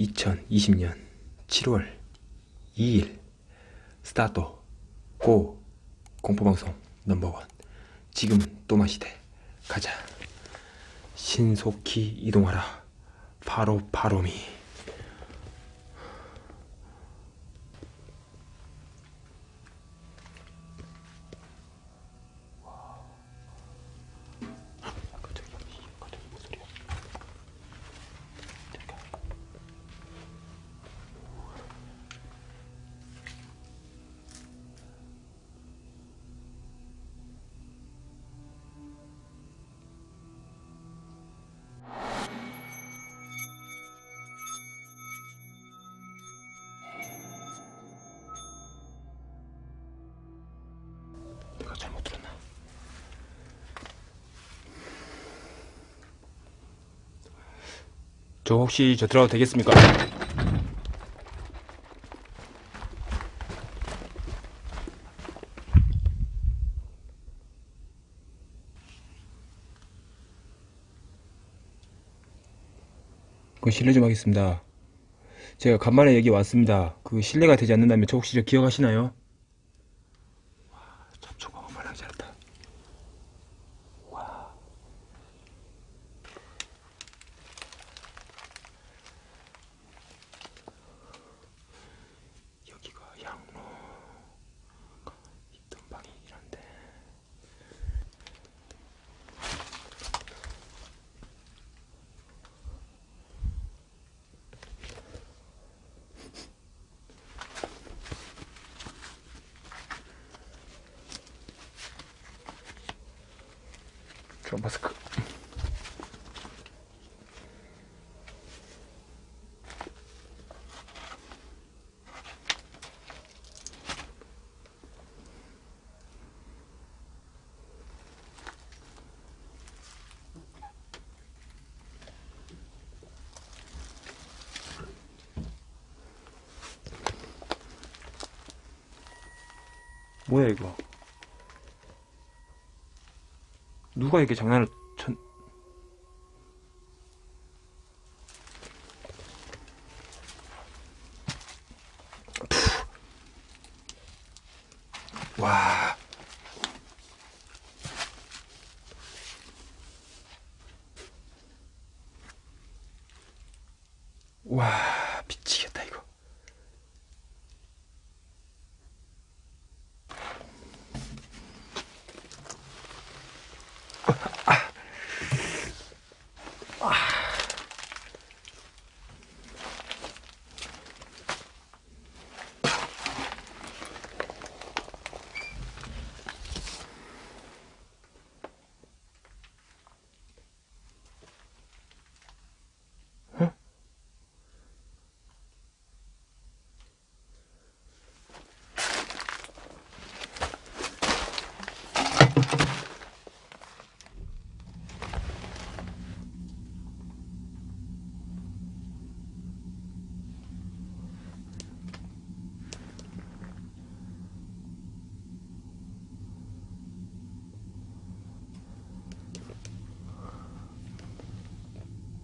2020년 7월 2일 스타트 고 공포방송 넘버원. 지금은 또마시대. 가자. 신속히 이동하라. 바로 바로미 저 혹시 저 들어가도 되겠습니까? 그 실례 좀 하겠습니다. 제가 간만에 여기 왔습니다. 그 실례가 되지 않는다면 저 혹시 저 기억하시나요? 접촉하고 말랑 잘했다. 와. 여기가 양로 있던 방이 이런데. 저 마스크. 뭐야 이거? 누가 이렇게 장난을 천... 푸. 와. 와, 미치겠다 이거.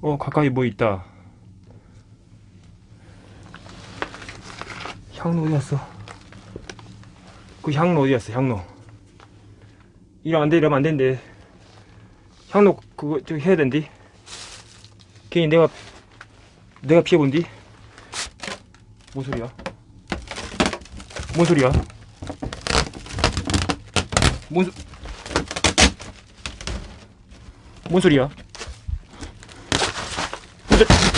어 가까이 뭐 있다. 향로 어디 갔어? 그 향로 어디 갔어 향로? 이러면 안돼 이러면 안된대. 향로 그거 저 해야 된디? 괜히 내가 내가 피해본디? 뭔 소리야? 뭔 소리야? 뭔, 소... 뭔 소리야 근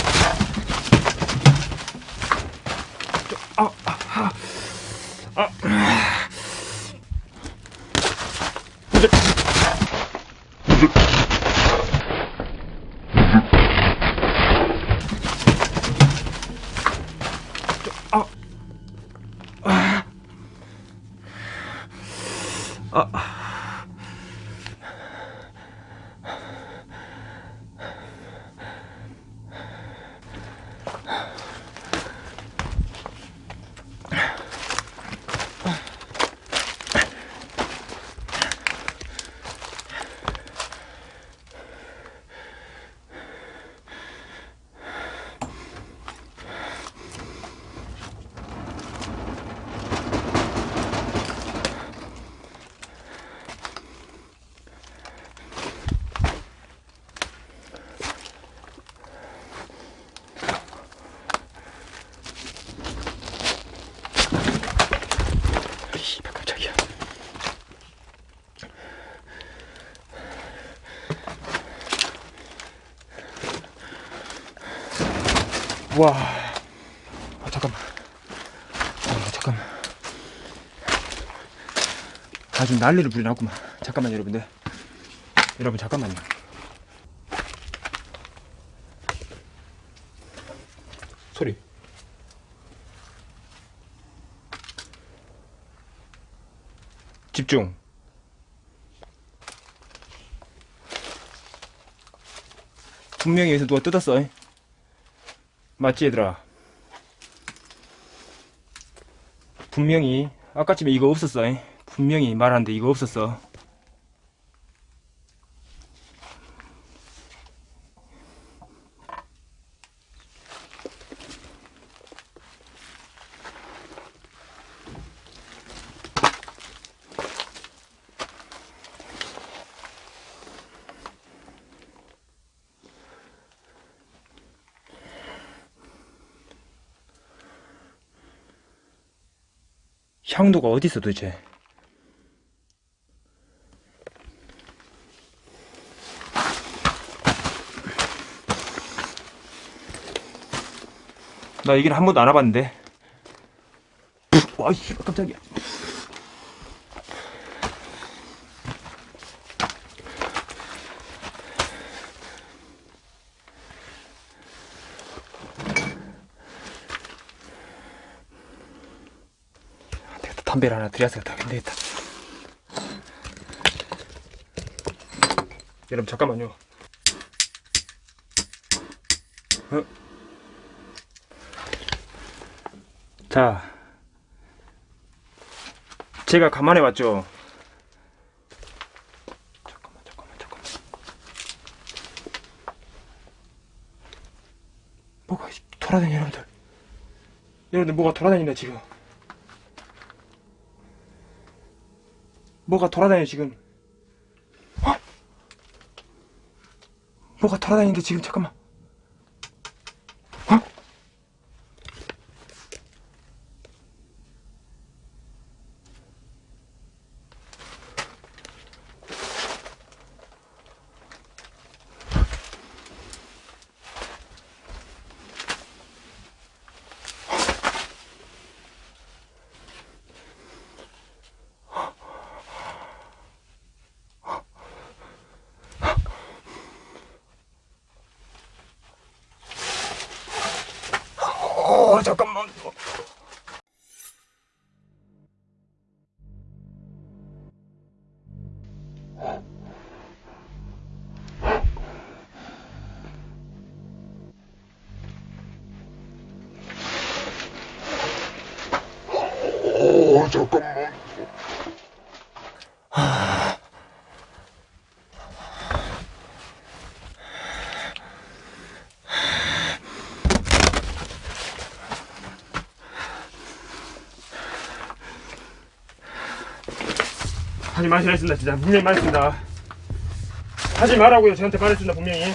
와. 아, 잠깐만. 아, 잠깐만. 아주 난리를 부려놨구만. 잠깐만, 여러분들. 여러분, 잠깐만요. 소리. 집중. 분명히 여기서 누가 뜯었어. 이. 맞지, 얘들아? 분명히, 아까쯤에 이거 없었어. 이. 분명히 말하는데 이거 없었어. 향도가 어디 있어 도대체? 나 이길 한 번도 안 와봤는데. 와, 씨, 깜짝이야. 담배를 하나 드려야겠다. 안 되겠다. 여러분, 잠깐만요. 어? 자, 제가 간만에 왔죠. 잠깐만, 잠깐만, 잠깐만. 뭐가 돌아다니, 여러분들. 여러분들, 뭐가 돌아다닌다, 지금. 뭐가 돌아다녀, 지금. 어? 뭐가 돌아다니는데, 지금, 잠깐만. 어? 어, 잠깐만. 어, 잠깐만. 하지 마시라 했습니다 진짜. 분명히 말했습니다. 하지 말라고요 저한테 말했습니다 분명히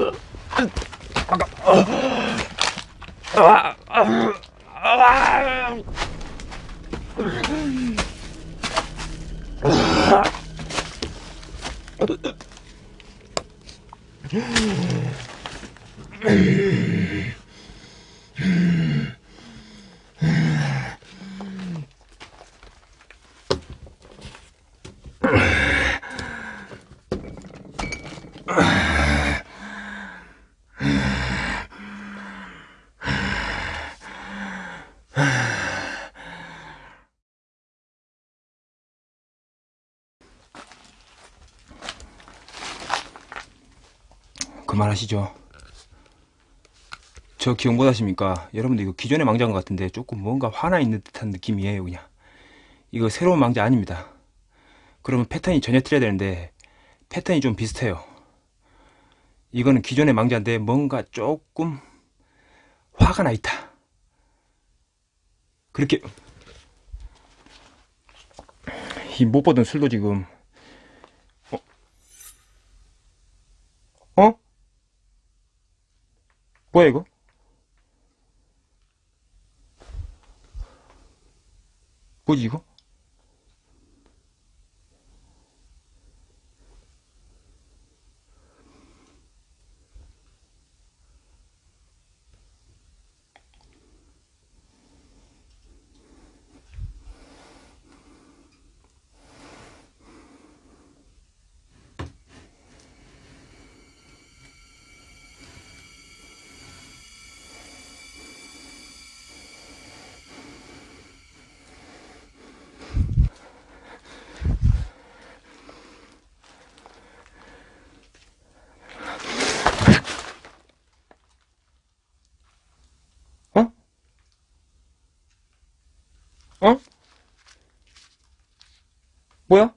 그 만하시죠. 저 기억 못하십니까? 여러분들 이거 기존의 망자인 것 같은데 조금 뭔가 화나 있는 듯한 느낌이에요 그냥. 이거 새로운 망자 아닙니다. 그러면 패턴이 전혀 틀려야 되는데 패턴이 좀 비슷해요. 이거는 기존의 망자인데 뭔가 조금 화가 나 있다. 그렇게. 이 못 보던 술도 지금. 어? 어? 뭐야 이거? 뭐지 이거? 뭐야?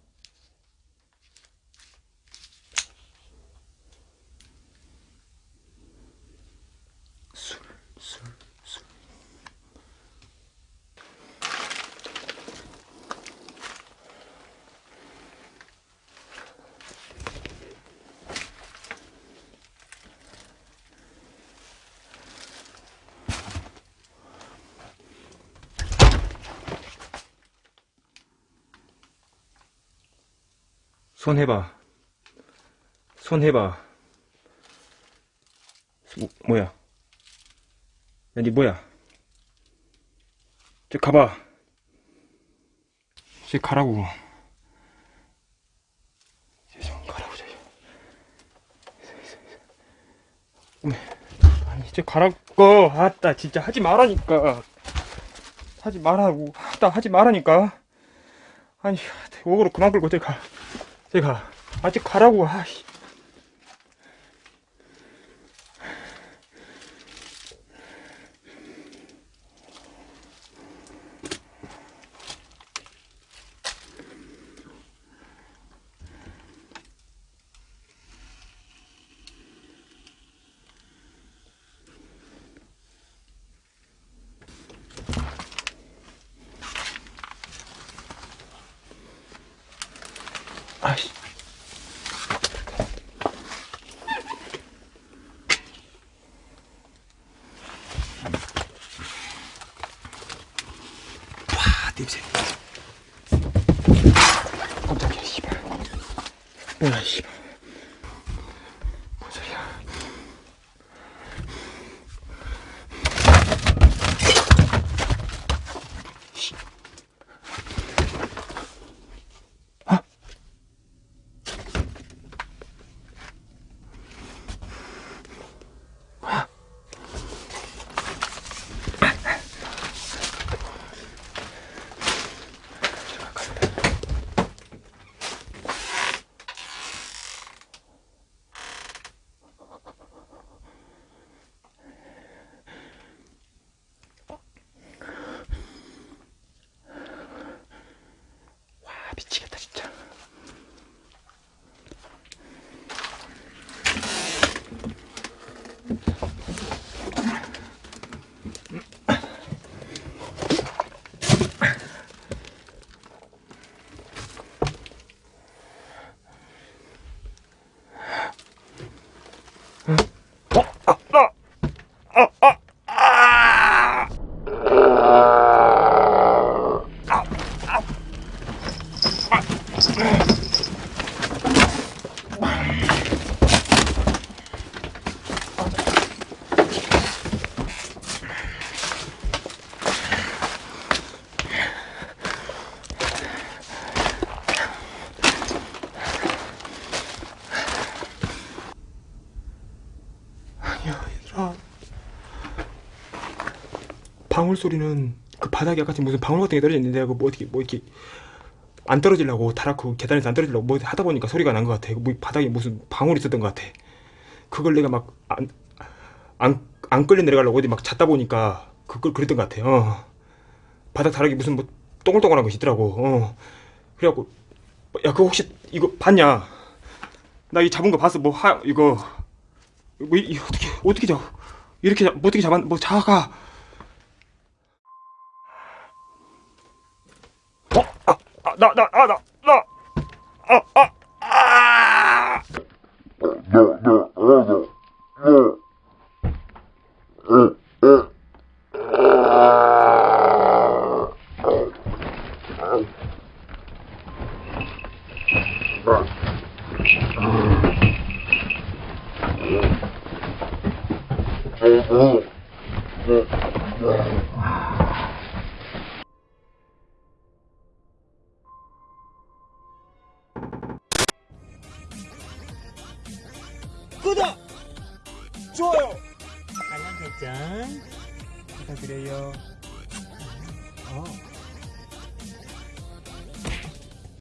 술, 술, 술. 손 해봐. 손 해봐. 뭐, 뭐야? 야, 니 뭐야? 저 가봐. 저 가라고. 좀 가라고, 저. 어메. 아니, 저 가라고. 아따, 진짜 하지 말라니까. 하지 말라고. 아따, 하지 말라니까. 아니, 오그로 그만 끌고 저기 가. 저기 가. 아직 가라고. 아씨. 야, 씨발. 방울 소리는 그 바닥에 아까 무슨 방울 같은 게 떨어져 있는데 그거 뭐 어떻게 뭐 이렇게 안 떨어지려고 다락그 계단에서 안 떨어지려고 뭐 하다 보니까 소리가 난 것 같아. 뭐 바닥에 무슨 방울이 있었던 것 같아. 그걸 내가 막 안 안 안 끌려 내려가려고 어디 막 잤다 보니까 그걸 그랬던 것 같아. 어. 바닥 다락에 무슨 뭐 동글동글한 것이 있더라고. 어. 그래갖고 야 그거 혹시 이거 봤냐? 나 이 잡은 거 봤어. 뭐 하 이거 뭐 이, 이 어떻게 어떻게 잡 이렇게 잡, 뭐 어떻게 잡았 뭐 자가 어? 아, 아, 나, 나, 아, 나, 나, 아, 아, 아! No, no, no, no, no. Uh, uh. 구